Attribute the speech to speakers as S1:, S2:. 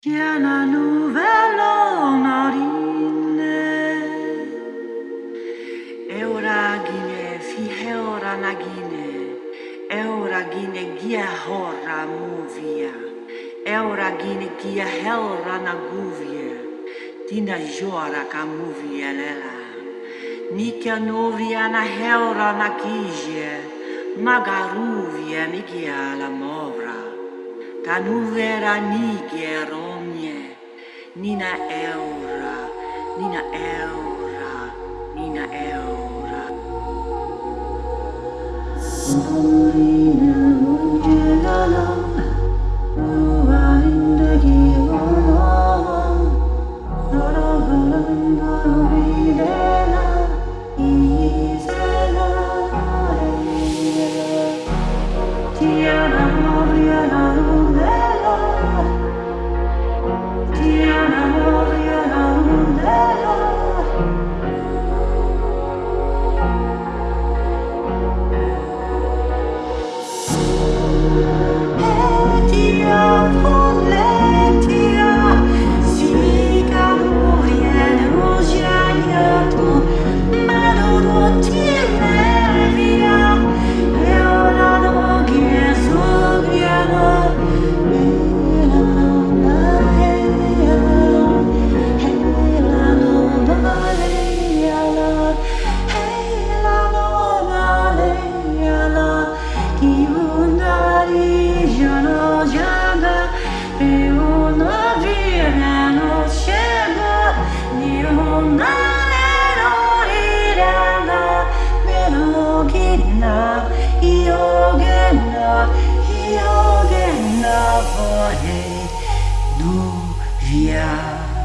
S1: Κι ένα νουβέλο να ρίνε Εωρά γίνε φύχε ώρα να γίνε Εωρά γίνε γεια χώρα μου βία Εωρά γίνε γεια χέωρα να γούβιε Τι να γιώρα καμούβιε λέλα. Μη και νουβία να χέωρα να κύζιε Μα γαρούβιε μη και άλλα μόβρα tan uvera niger omnie, nina eura, nina eura, nina eura. Sorina unge ua indegi omo, doro galan doro vide, Yeah, I'm all. Oh, via